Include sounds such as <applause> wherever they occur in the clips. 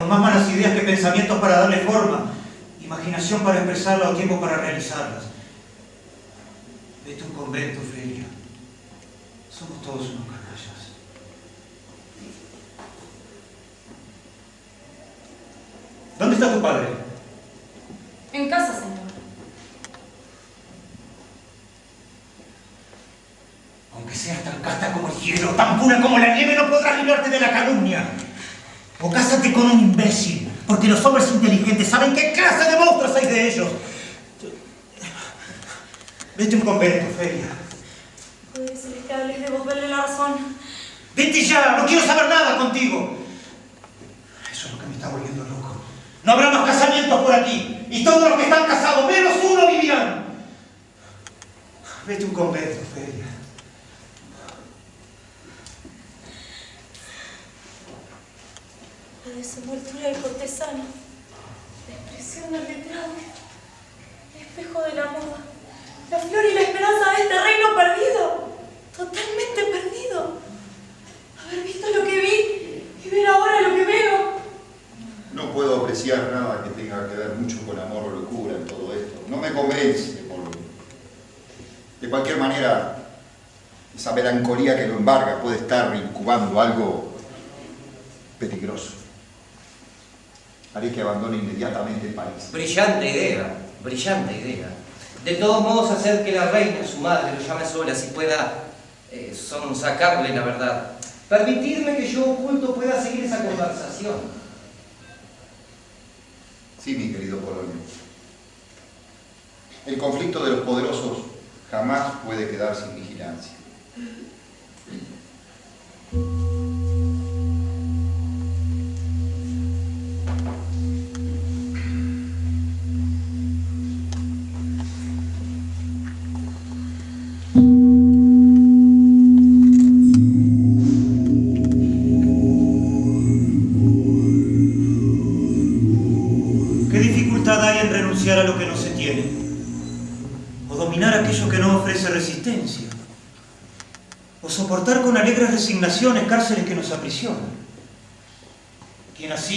Con más malas ideas que pensamientos para darle forma, imaginación para expresarla o tiempo para realizarlas. Vete a un convento, Feria. Somos todos unos canallas. ¿Dónde está tu padre? En casa, señor. Aunque seas tan casta como el hielo, tan pura como la nieve, no podrás librarte de la calumnia. O cásate con un imbécil, porque los hombres inteligentes saben qué clase de monstruos hay de ellos. Vete a un convento, Feria. Puede ser que hables de devolverle la razón. Vete ya, no quiero saber nada contigo. Eso es lo que me está volviendo loco. No habrá más casamientos por aquí. Y todos los que están casados, menos uno, vivirán. Vete a un convento, Feria. La desenvoltura del cortesano. La expresión del letrado. El espejo de la moda. La flor y la esperanza de este reino perdido. Totalmente perdido. Haber visto lo que vi y ver ahora lo que veo. No puedo apreciar nada que tenga que ver mucho con amor o locura en todo esto. No me convence, por... De cualquier manera, esa melancolía que lo embarga puede estar incubando algo peligroso. Haré que abandone inmediatamente el país. Brillante idea, brillante idea. De todos modos, hacer que la reina, su madre, lo llame sola, si pueda eh, sonsacarle la verdad. Permitirme que yo oculto pueda seguir esa conversación. Sí, mi querido Polonio. El conflicto de los poderosos jamás puede quedar sin vigilancia.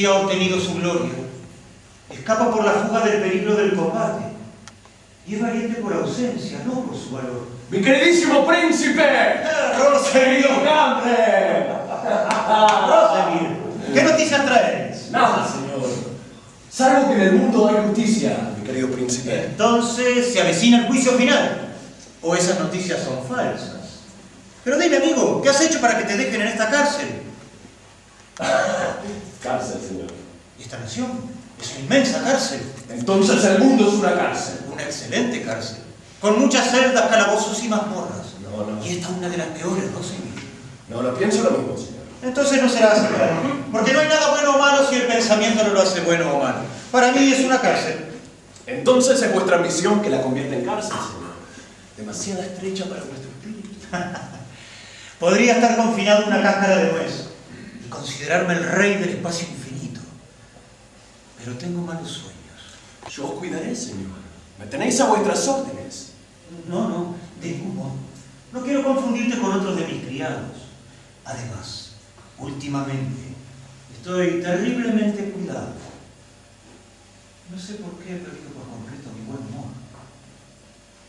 Ha obtenido su gloria, escapa por la fuga del peligro del combate, y es valiente por ausencia, no por su valor. ¡Mi queridísimo príncipe! ¡Rosemir! ¡Grande! ¡Rosemir! ¿Qué noticias traes? Nada, señor. Salvo que en el mundo hay justicia, mi querido príncipe. Entonces se avecina el juicio final. ¿O esas noticias son falsas? Pero dime, amigo, ¿qué has hecho para que te dejen en esta cárcel? Cárcel, señor. Esta nación es una inmensa cárcel. Entonces el mundo es una cárcel. Una excelente cárcel. Con muchas celdas, calabozos y mazmorras. No, no. Y esta es una de las peores, Rosemir. No, no pienso lo mismo, señor. Entonces no será así. Porque no hay nada bueno o malo si el pensamiento no lo hace bueno o malo. Para mí es una cárcel. Entonces es vuestra misión que la convierta en cárcel, señor. Demasiada estrecha para vuestro espíritu. <laughs> Podría estar confinado en una cáscara de nuez considerarme el rey del espacio infinito. Pero tengo malos sueños. Yo os cuidaré, señor. Me tenéis a vuestras órdenes. No, no, de ningún modo. No quiero confundirte con otros de mis criados. Además, últimamente estoy terriblemente cuidado. No sé por qué he perdido por completo mi buen humor.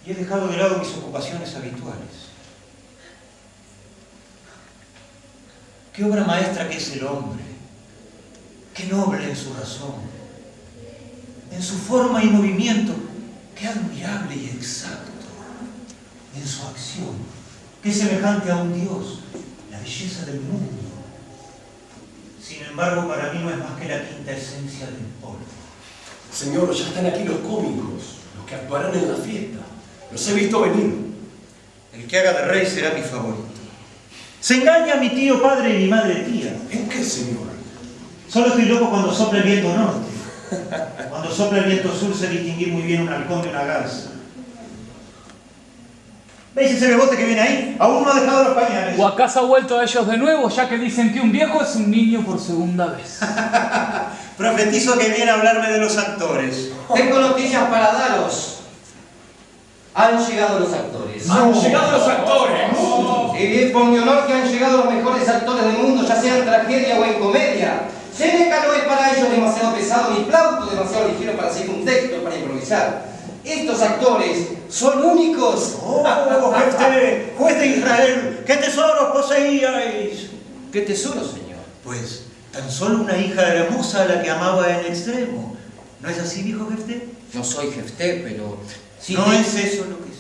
Y he dejado de lado mis ocupaciones habituales. Qué obra maestra que es el hombre. Qué noble en su razón. En su forma y movimiento. Qué admirable y exacto. En su acción. Qué semejante a un Dios. La belleza del mundo. Sin embargo, para mí no es más que la quinta esencia del polvo. Señor, ya están aquí los cómicos, los que actuarán en la fiesta. Los he visto venir. El que haga de rey será mi favorito. Se engaña a mi tío padre y mi madre tía. ¿En qué, señor? Solo estoy loco cuando sopla el viento norte. Cuando sopla el viento sur sé distinguir muy bien un halcón de una garza. ¿Veis ese bebote que viene ahí? Aún no ha dejado los pañales. ¿O acaso ha vuelto a ellos de nuevo, ya que dicen que un viejo es un niño por segunda vez? <laughs> Profetizo que viene a hablarme de los actores. Tengo noticias para daros. Han llegado los actores. ¡Han llegado los actores! Y bien por mi honor que han llegado los mejores actores del mundo, ya sea en tragedia o en comedia. Seneca no es para ellos demasiado pesado ni Plauto demasiado ligero para seguir un texto, para improvisar. Estos actores son únicos. ¡Oh, Jefté, juez de Israel! ¿Qué tesoros poseíais? ¿Qué tesoro, señor? Pues tan solo una hija hermosa a la que amaba en extremo. ¿No es así, dijo Jefté? No soy Jefté, pero... No te- es eso lo que.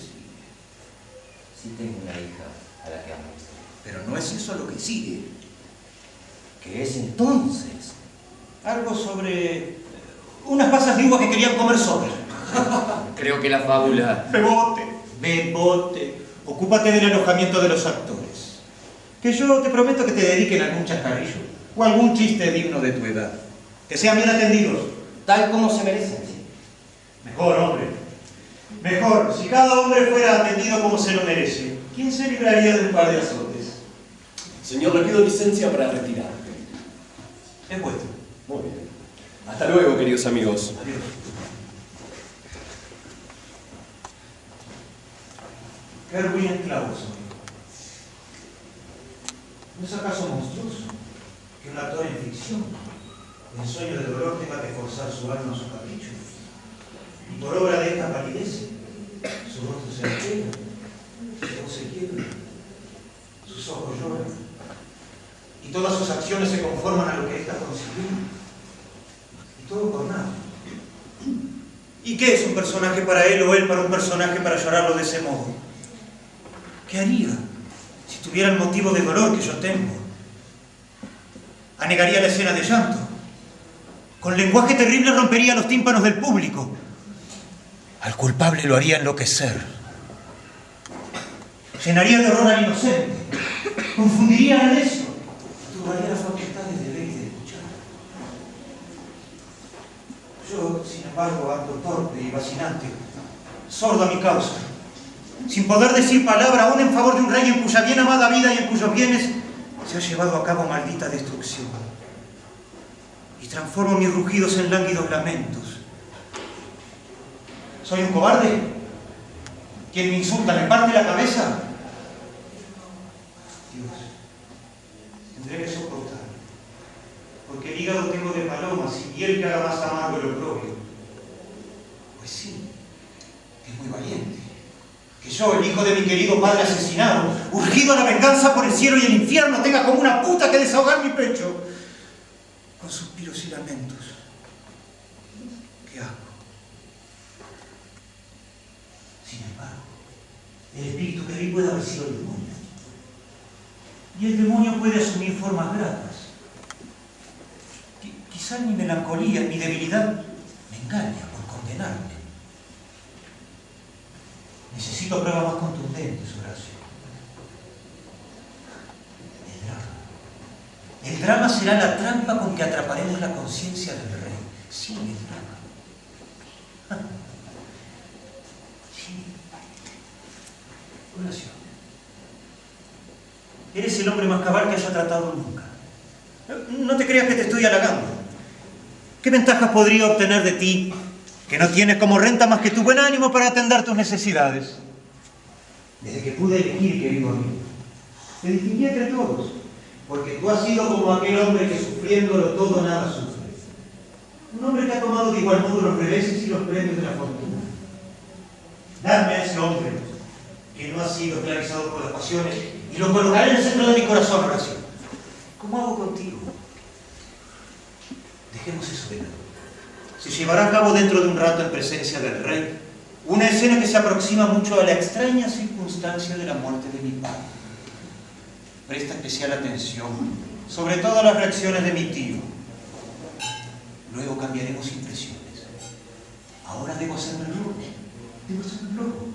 Sí tengo una hija a la que amo. Pero no es eso lo que sigue. ¿Qué es entonces? Algo sobre eh, unas pasas de uva que querían comer sopa. <laughs> Creo que la fábula... Bebote. Bebote. Ocúpate del alojamiento de los actores. Que yo te prometo que te dediquen algún chascarrillo o algún chiste digno de tu edad. Que sean bien atendidos. Tal como se merecen, sí. Mejor, hombre. Mejor, si cada hombre fuera atendido como se lo merece, ¿quién se libraría de un par de azotes? Señor, le pido licencia para retirarme. Es vuestro. Muy bien. Hasta luego, queridos amigos. Adiós. Qué ruin esclavo soy. ¿No es acaso monstruoso que un actor en ficción, en sueño de dolor, tenga que forzar su alma a su capricho? Y por obra de esta palidez, su rostro se altera, su voz se quiebra, sus ojos lloran, y todas sus acciones se conforman a lo que ésta consiguió. Y todo por nada. ¿Y qué es un personaje para él o él para un personaje para llorarlo de ese modo? ¿Qué haría si tuviera el motivo de dolor que yo tengo? Anegaría la escena de llanto. Con lenguaje terrible rompería los tímpanos del público. Al culpable lo haría enloquecer. Llenaría de horror al inocente. Confundiría al necio. Turbaría las facultades de ver y de escuchar. Yo, sin embargo, ando torpe y vacilante, sordo a mi causa, sin poder decir palabra aún en favor de un rey en cuya bien amada vida y en cuyos bienes se ha llevado a cabo maldita destrucción. Y transformo mis rugidos en lánguidos lamentos. ¿Soy un cobarde? ¿Quien me insulta me parte la cabeza? Dios, tendré que soportar porque el hígado tengo de palomas y piel que haga más amargo el oprobio. Pues sí, es muy valiente. Que yo, el hijo de mi querido padre asesinado, urgido a la venganza por el cielo y el infierno, tenga como una puta que desahogar mi pecho, con suspiros y lamentos. ¿Qué hago? Sin embargo, el espíritu que vi puede haber sido el demonio. Y el demonio puede asumir formas gratas. Qui- Quizá mi melancolía, mi debilidad, me engaña por condenarme. Necesito pruebas más contundentes, Horacio. El drama. El drama será la trampa con que atraparemos la conciencia del rey. Sí, el drama. Sí. Horacio. Eres el hombre más cabal que haya tratado nunca. No te creas que te estoy halagando. ¿Qué ventajas podría obtener de ti que no tienes como renta más que tu buen ánimo para atender tus necesidades? Desde que pude elegir, querido amigo, te distinguí entre todos, porque tú has sido como aquel hombre que sufriéndolo todo nada sufre. Un hombre que ha tomado de igual modo los reveses y los premios de la fortuna. Dame a ese hombre que no ha sido esclavizado por las pasiones y lo colocaré en el centro de mi corazón, Horacio. ¿Cómo hago contigo? Dejemos eso de lado. Se llevará a cabo dentro de un rato en presencia del rey una escena que se aproxima mucho a la extraña circunstancia de la muerte de mi padre. Presta especial atención, sobre todo a las reacciones de mi tío. Luego cambiaremos impresiones. Ahora debo hacerme loco. Debo hacerme loco.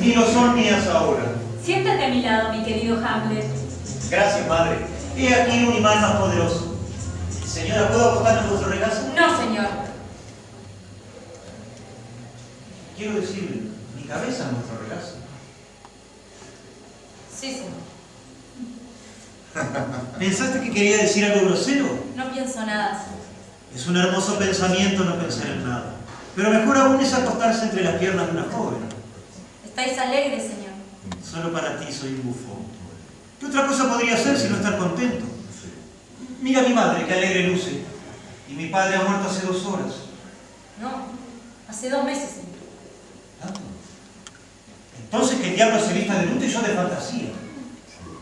Ni lo son mías ahora. Siéntate a mi lado, mi querido Hamlet. Gracias, madre. He aquí un imán más poderoso. Señora, ¿puedo acostarme en vuestro regazo? No, señor. Quiero decir, mi cabeza en vuestro regazo. Sí, señor. <laughs> ¿Pensaste que quería decir algo grosero? No pienso nada, señor. Es un hermoso pensamiento no pensar en nada. Pero mejor aún es acostarse entre las piernas de una joven. Estáis alegre, señor. Solo para ti soy un bufón. ¿Qué otra cosa podría ser si no estar contento? Mira a mi madre, que alegre luce. Y mi padre ha muerto hace dos horas. No, hace dos meses, señor. ¿Tanto? Entonces que el diablo se vista de luto y yo de fantasía.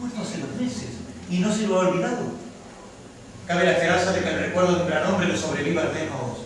Muerto hace dos meses. Y no se lo ha olvidado. Cabe la esperanza de que el recuerdo de un gran hombre le sobreviva al menos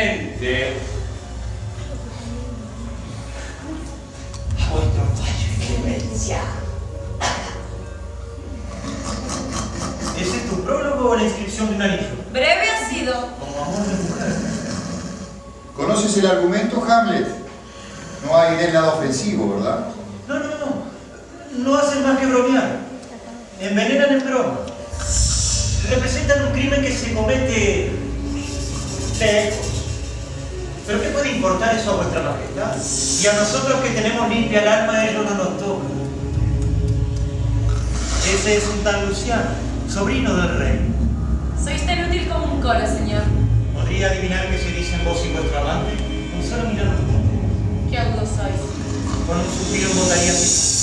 humildemente A vuestro fallo y clemencia. ¿Ese es tu prólogo o la inscripción de un anillo? Breve ha sido. Como amor de mujer. ¿Conoces el argumento, Hamlet? No hay en él nada ofensivo, ¿verdad? No, no, no. No hacen más que bromear. Envenenan en broma. Representan un crimen que se comete lejos. ¿Pero qué puede importar eso a vuestra majestad? Y a nosotros que tenemos limpia el alma, ellos no nos toca. Ese es un tal Luciano, sobrino del rey. Sois tan útil como un coro, señor. ¿Podría adivinar qué se dice en vos y vuestro amante? Con solo juntos. Qué agudo sois. Con un suspiro votaría así.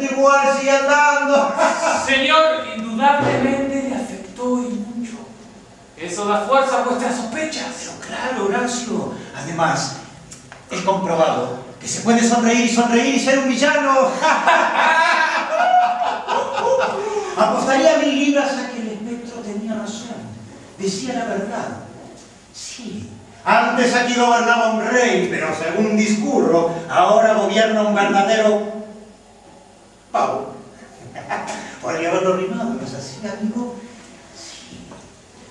Igual sigue andando. <laughs> Señor, indudablemente le afectó y mucho. Eso da fuerza a vuestras sospechas. Pero claro, Horacio. Además, he comprobado que se puede sonreír y sonreír y ser un villano. <laughs> Apostaría mil libras a que el espectro tenía razón. Decía la verdad. Sí. Antes aquí gobernaba un rey, pero según discurro, ahora gobierna un verdadero pavo. <laughs> Podría haberlo rimado, ¿no es así, amigo? Sí.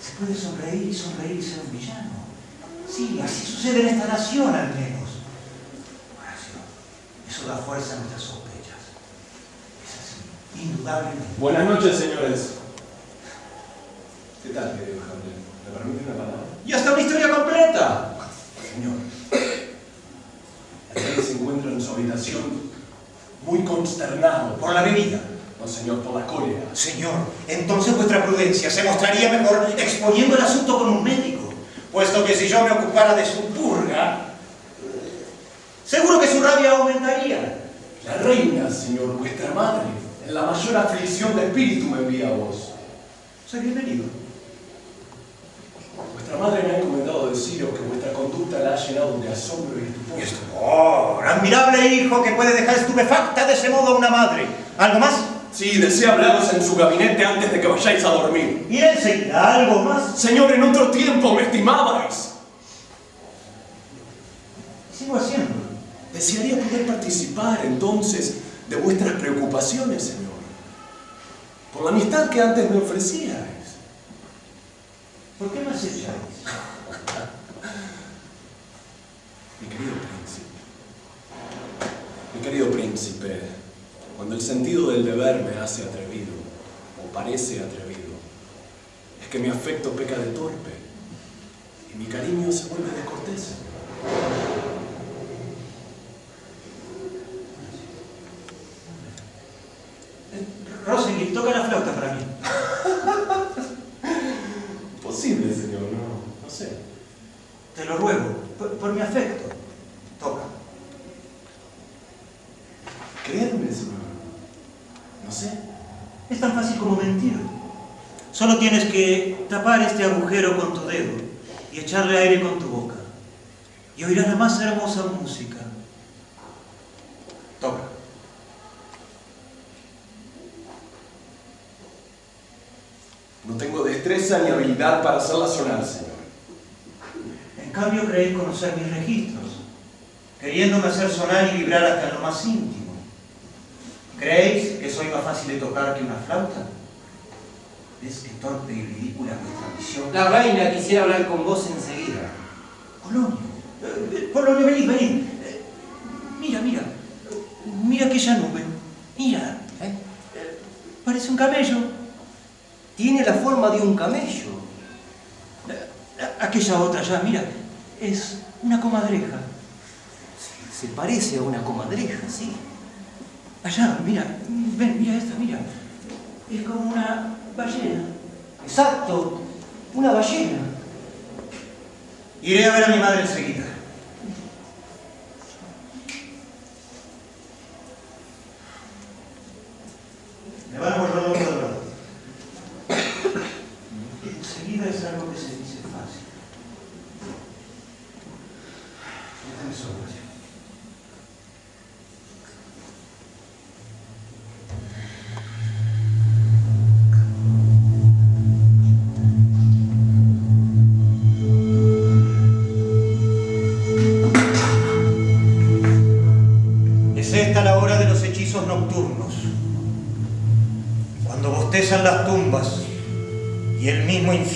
Se puede sonreír y sonreír y ser un villano. Sí, así sucede en esta nación al menos. Horacio, eso da fuerza a nuestras sospechas. Es así, indudablemente. Buenas noches, señores. ¿Qué tal, querido Hamlet? ¿Me permite una palabra? Y hasta una historia completa. Señor, el rey se encuentra en su habitación muy consternado. Por la bebida. No, señor, por la cólera. Señor, entonces vuestra prudencia se mostraría mejor exponiendo el asunto con un médico, puesto que si yo me ocupara de su purga, seguro que su rabia aumentaría. La reina, señor, vuestra madre, en la mayor aflicción de espíritu me envía a vos. Soy bienvenido. Vuestra madre me ha encomendado deciros que vuestra conducta la ha llenado de asombro y estupor. Y estupor, admirable hijo que puede dejar estupefacta de ese modo a una madre. ¿Algo más? Sí, desea hablaros en su gabinete antes de que vayáis a dormir. Iré enseguida, ¿algo más? Señor, en otro tiempo me estimabais. Sigo haciendo. Desearía poder participar entonces de vuestras preocupaciones, Señor. Por la amistad que antes me ofrecíais. ¿Por qué me acecháis? Mi querido príncipe, mi querido príncipe, cuando el sentido del deber me hace atrevido, o parece atrevido, es que mi afecto peca de torpe y mi cariño se vuelve descortés. Rosalind, toca la flauta para mí. Posible, señor, no, no sé. Te lo ruego, por, por mi afecto. Toca. Créanme, señor. No sé. Es tan fácil como mentir. Solo tienes que tapar este agujero con tu dedo y echarle aire con tu boca. Y oirás la más hermosa música. Toca. No tengo destreza ni habilidad para hacerla sonar, señor. En cambio creéis conocer mis registros, queriéndome hacer sonar y vibrar hasta lo más íntimo. ¿Creéis que soy más fácil de tocar que una flauta? ¿Ves qué torpe y ridícula es vuestra visión? La reina quisiera hablar con vos enseguida. Polonio, eh, Polonio, venid, venid. Eh, Mira, mira, mira aquella nube. Mira, ¿Eh? parece un camello. Tiene la forma de un camello. Eh, Aquella otra allá, mira, es una comadreja. Se parece a una comadreja, sí. Allá, mira, ven, mira esta, mira. Es como una ballena. Exacto, una ballena. Iré a ver a mi madre enseguida.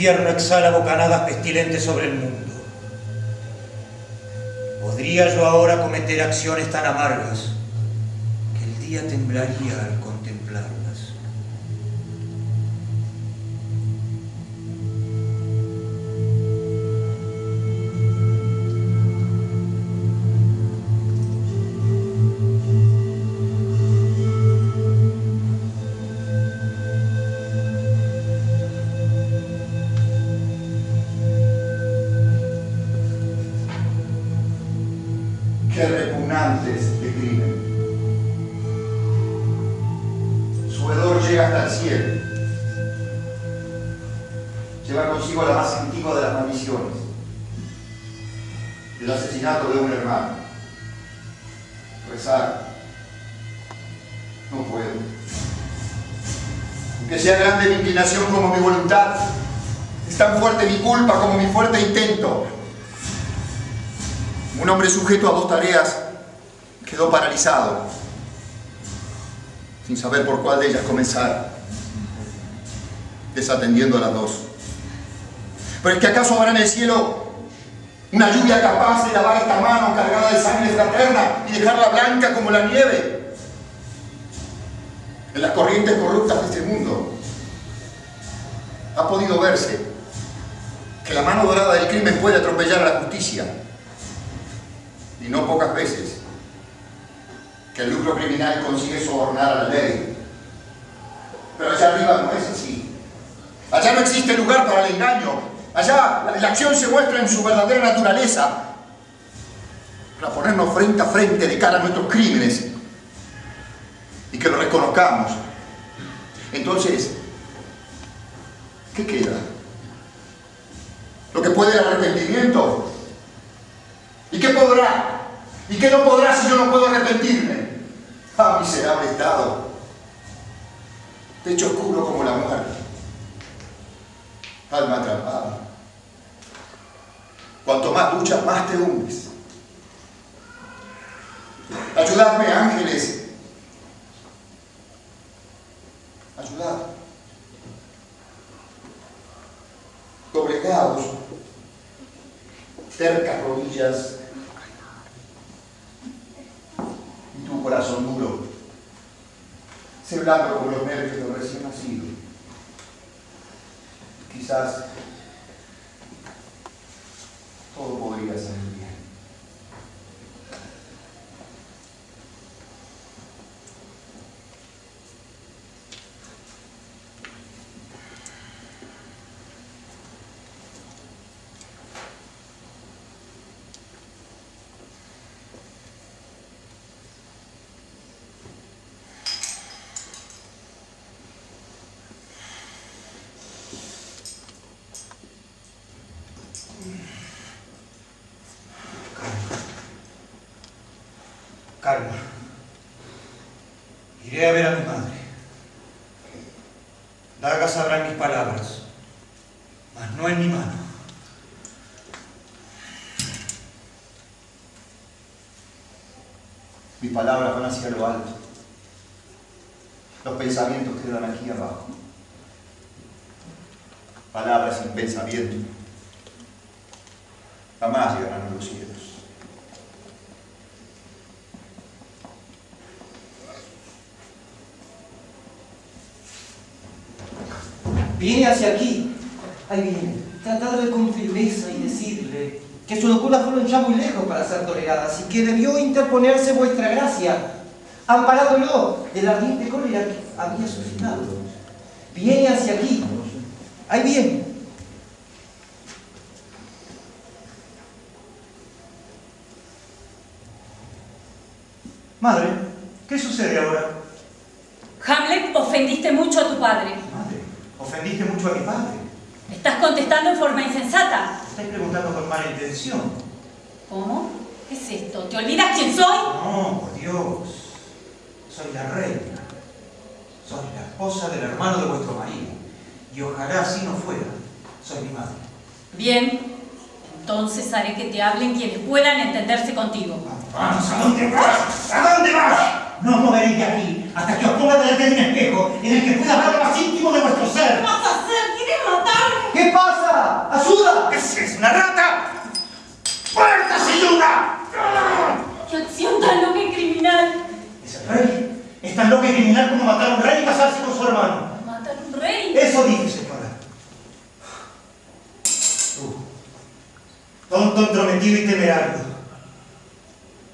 Infierno exhala bocanadas pestilentes sobre el mundo. ¿Podría yo ahora cometer acciones tan amargas que el día temblaría al contemplarlas? Fuerte intento. Un hombre sujeto a dos tareas quedó paralizado, sin saber por cuál de ellas comenzar, desatendiendo a las dos. Pero es que acaso habrá en el cielo una lluvia capaz de lavar esta mano cargada de sangre fraterna y dejarla blanca como la nieve en las corrientes corruptas de este mundo. Ha podido verse que la mano dorada del crimen puede atropellar a la justicia y no pocas veces, que el lucro criminal consigue sobornar a la ley. Pero allá arriba no es así. Allá no existe lugar para el engaño. Allá la, acción se muestra en su verdadera naturaleza. Para ponernos frente a frente de cara a nuestros crímenes y que lo reconozcamos. Entonces, ¿qué queda? Lo que puede el arrepentimiento. ¿Y qué podrá? ¿Y qué no podrá si yo no puedo arrepentirme? ¡Ah, miserable estado! Techo oscuro como la muerte. Alma atrapada. Cuanto más luchas, más te hundes. Ayudadme, ángeles. Ayudad. Doblegados. Cercas rodillas. Y tu corazón duro. Se blando como los nervios de un recién nacido. Quizás todo podría salir Iré a ver a mi madre. Dagas sabrán mis palabras, mas no en mi mano. Mis palabras van hacia lo alto. Los pensamientos quedan aquí abajo. Palabras sin pensamiento. Jamás llegarán a los cielos. Viene hacia aquí. Ahí viene. Tratadle con firmeza y decirle que su locura fueron ya muy lejos para ser toleradas y que debió interponerse vuestra gracia, amparándolo del ardiente cólera que había suscitado. Viene hacia aquí. Ahí viene. Madre, ¿qué sucede ahora? Hamlet, ofendiste mucho a tu padre. Ofendiste mucho a mi padre. Estás contestando en forma insensata. Estáis preguntando con mala intención. ¿Cómo? ¿Qué es esto? ¿Te olvidas quién soy? No, por Dios. Soy la reina. Soy la esposa del hermano de vuestro marido. Y ojalá así no fuera. Soy mi madre. Bien. Entonces haré que te hablen quienes puedan entenderse contigo. Vamos, ¿a dónde vas? ¿A dónde vas? No os moveréis de aquí hasta que os ponga delante de un espejo en el que pueda ver lo más íntimo de vuestro ser. ¿Qué vas a hacer? ¿Quieres matarme? ¿Qué pasa? ¡Ayuda! ¿Qué es eso, una rata? ¡Puerta, señora! ¡Qué acción tan loca y criminal! Es el rey. Es tan loco y criminal como matar a un rey y casarse con su hermano. ¿Matar a un rey? Eso dije, señora. Tú, tonto, entrometido y temerario.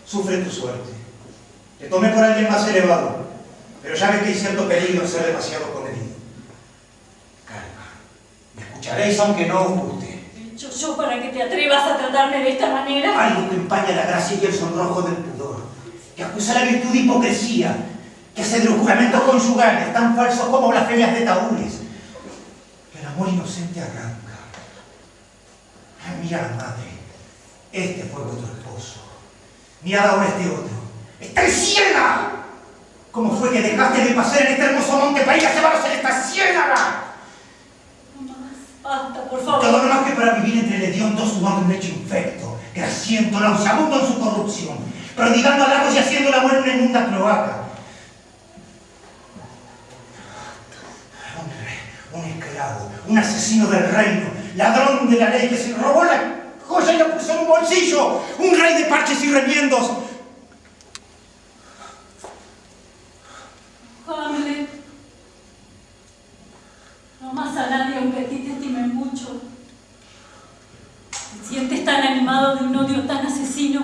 Sufre tu suerte. Te tomé por alguien más elevado, pero ya ves que hay cierto peligro en ser demasiado comedido. Calma. Me escucharéis aunque no os guste. ¿Hecho yo para que te atrevas a tratarme de esta manera? Algo que empaña la gracia y el sonrojo del pudor, que acusa la virtud de hipocresía, que hace de los juramentos conyugales tan falsos como blasfemias de taúres, que el amor inocente arranca. Mirad, madre, este fue vuestro esposo. Mirad ahora este otro. ¡Estáis ciega! ¿Cómo fue que dejaste de pasear en este hermoso monte para ir a llevaros en esta ciénaga? No más. Basta, por favor. Todo no más que para vivir entre el hediondo sudor de un hecho infecto, grasiento, nauseabundo en su corrupción, prodigando halagos y haciendo la muerte en una inmunda cloaca. Un, un esclavo, un asesino del reino, ladrón de la ley que se robó la joya y la puso en un bolsillo, un rey de parches y remiendos. Hamlet. No más a nadie aunque a ti te estime mucho. Te sientes tan animado de un odio tan asesino.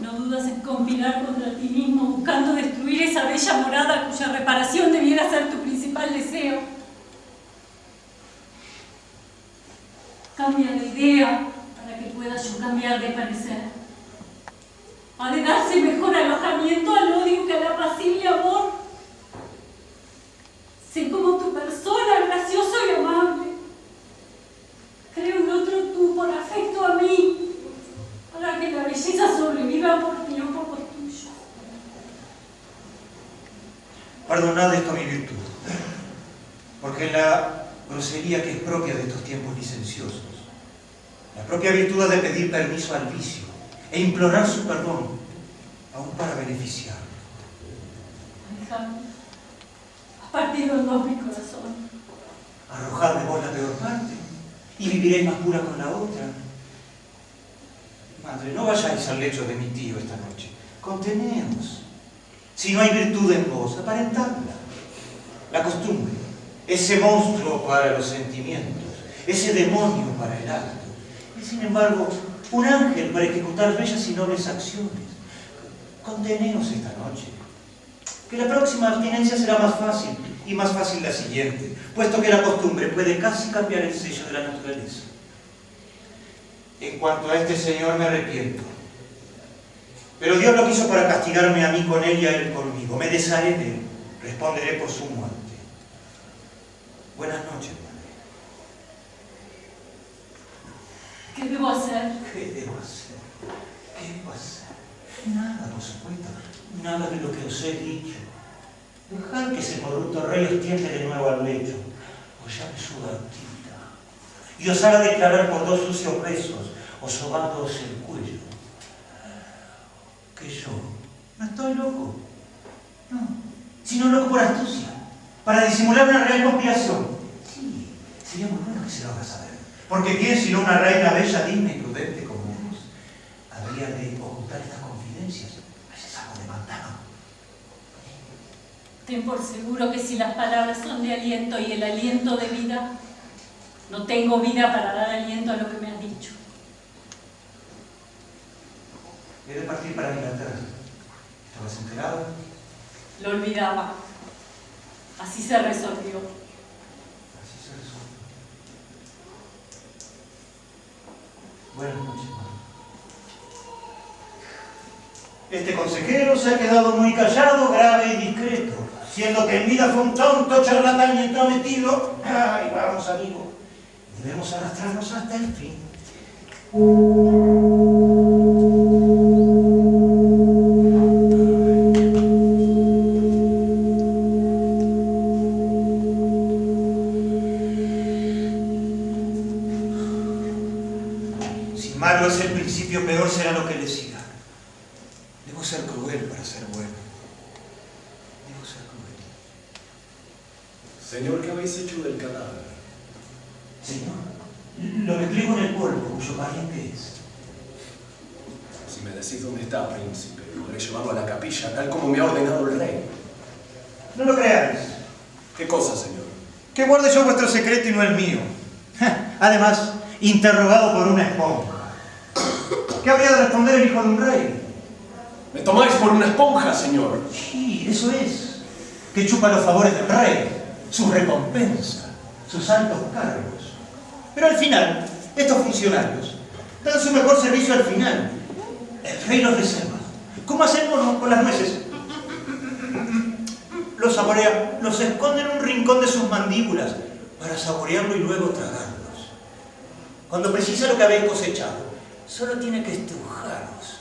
No dudas en conspirar contra ti mismo buscando destruir esa bella morada cuya reparación debiera ser tu principal deseo. Cambia de idea para que pueda yo cambiar de parecer. Ha de darse mejor alojamiento al odio que al apacible amor. Sé como tu persona, gracioso y amable. Creo en otro tú por afecto a mí, para que la belleza sobreviva por ti o por lo tuyo. Perdonad esto a mi virtud. Porque en la grosería que es propia de estos tiempos licenciosos, la propia virtud ha de pedir permiso al vicio e implorar su perdón, aún para beneficiar. Alejandro, has partido en dos mi corazón. Arrojad de vos la peor parte y viviréis más pura con la otra. Madre, no vayáis al lecho de mi tío esta noche. Conteneos. Si no hay virtud en vos, aparentadla. La costumbre, ese monstruo para los sentimientos, ese demonio para el acto, es sin embargo un ángel para ejecutar bellas y nobles acciones. Conteneos esta noche. Que la próxima abstinencia será más fácil, y más fácil la siguiente, puesto que la costumbre puede casi cambiar el sello de la naturaleza. En cuanto a este señor me arrepiento. Pero Dios lo quiso para castigarme a mí con él y a él conmigo. Me desharé de él. Responderé por su muerte. Buenas noches, madre. ¿Qué debo hacer? ¿Qué debo hacer? ¿Qué debo hacer? Nada, por supuesto. Nada de lo que os he dicho. Dejad que ese corrupto rey os tiende de nuevo al lecho. O llame su gatita. Y os haga declarar por dos sucios besos, o sobándoos el cuello. Que yo no estoy loco. No. Sino loco por astucia. Para disimular una real conspiración. Sí, sería muy bueno que se lo haga saber. Porque quién sino una reina bella, digna y prudente como vos, habría de ocultar estas confidencias a ese saco de pantano. Ten por seguro que si las palabras son de aliento y el aliento de vida, no tengo vida para dar aliento a lo que me has dicho. He de partir para Inglaterra. ¿Estabas enterado? Lo olvidaba. Así se resolvió. Así se resuelve. Buenas noches, madre. Este consejero se ha quedado muy callado, grave y discreto, siendo que en vida fue un tonto, charlatán y entrometido. Ay, vamos, amigo. Debemos arrastrarnos hasta el fin. Hecho del cadáver? Señor, lo repliego en el polvo, cuyo pariente es. Si me decís dónde está, príncipe, podré llevarlo a la capilla, tal como me ha ordenado el rey. No lo creáis. ¿Qué cosa, señor? Que guarde yo vuestro secreto y no el mío. Además, interrogado por una esponja. ¿Qué habría de responder el hijo de un rey? ¿Me tomáis por una esponja, señor? Sí, eso es. Que chupa los favores del rey, su recompensa, sus altos cargos. Pero al final, estos funcionarios dan su mejor servicio al final. El rey los reserva. ¿Cómo hacemos con las nueces? Los saborea, los esconde en un rincón de sus mandíbulas para saborearlo y luego tragarlos. Cuando precisa lo que habéis cosechado, solo tiene que estrujaros